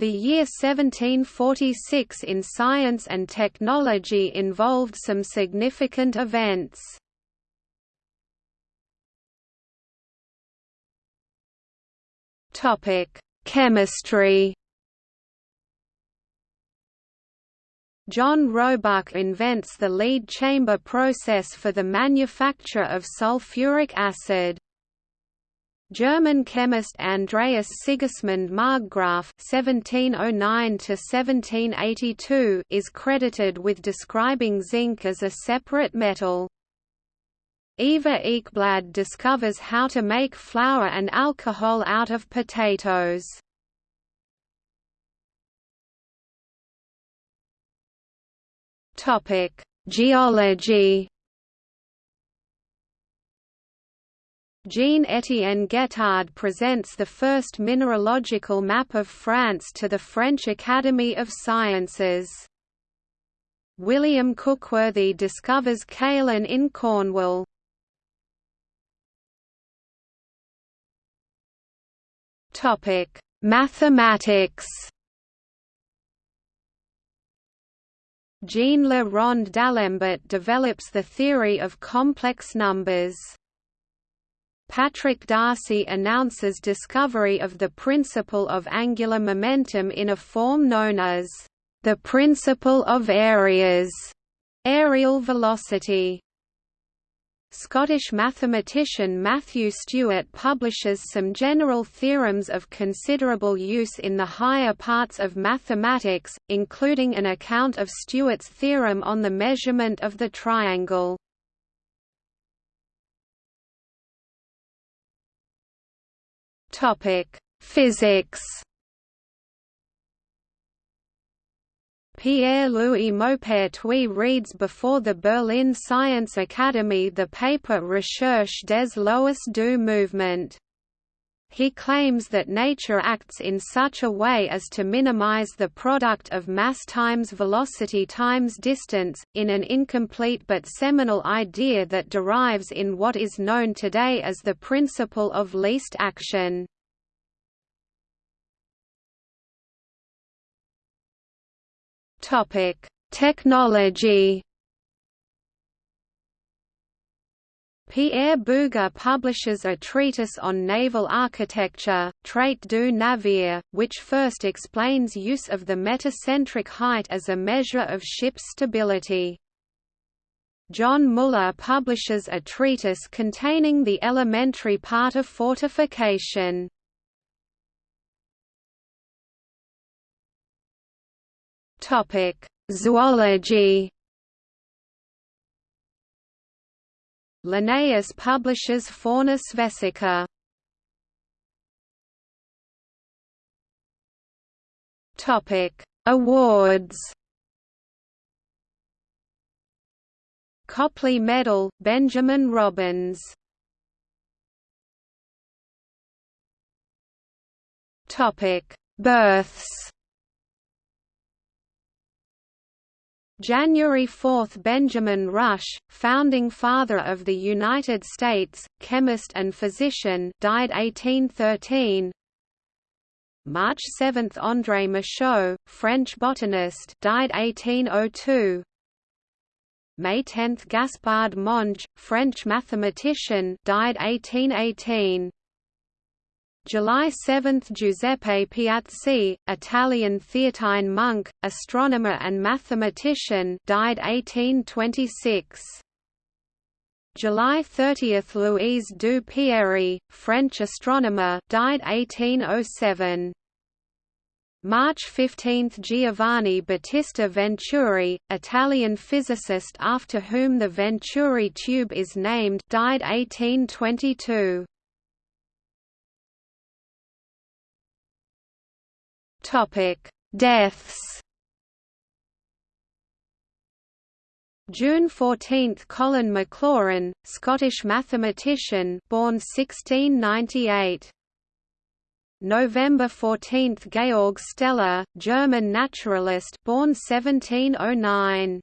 The year 1746 in science and technology involved some significant events. Chemistry John Roebuck invents the lead chamber process for the manufacture of sulfuric acid. German chemist Andreas Sigismund Marggraf (1709–1782) is credited with describing zinc as a separate metal. Eva Ekblad discovers how to make flour and alcohol out of potatoes. Topic: Geology. Jean-Étienne Guettard presents the first mineralogical map of France to the French Academy of Sciences. William Cookworthy discovers kaolin in Cornwall. Mathematics Jean Le Rond d'Alembert develops the theory of complex numbers. Patrick Darcy announces discovery of the principle of angular momentum in a form known as the principle of areas, areal velocity. Scottish mathematician Matthew Stewart publishes some general theorems of considerable use in the higher parts of mathematics, including an account of Stewart's theorem on the measurement of the triangle. Topic: Physics. Pierre-Louis Maupertuis reads before the Berlin Science Academy the paper Recherche des lois du mouvement. He claims that nature acts in such a way as to minimize the product of mass times velocity times distance, in an incomplete but seminal idea that derives in what is known today as the principle of least action. Technology Pierre Bouguer publishes a treatise on naval architecture, Traité du navire, which first explains use of the metacentric height as a measure of ship's stability. John Muller publishes a treatise containing the elementary part of fortification. Zoology Linnaeus publishes Fauna Svecica. Topic: Awards. Copley Medal, Benjamin Robins. Topic: Births. January 4 – Benjamin Rush, founding father of the United States, chemist and physician died 1813 March 7 – André Michaux, French botanist died 1802 May 10 – Gaspard Monge, French mathematician died 1818 July 7 – Giuseppe Piazzi, Italian Theatine monk, astronomer and mathematician died 1826. July 30 – Louise du Pierry, French astronomer died 1807. March 15 – Giovanni Battista Venturi, Italian physicist after whom the Venturi tube is named died 1822. Topic: Deaths. June 14, Colin Maclaurin, Scottish mathematician, born 1698. November 14, Georg Steller, German naturalist, born 1709.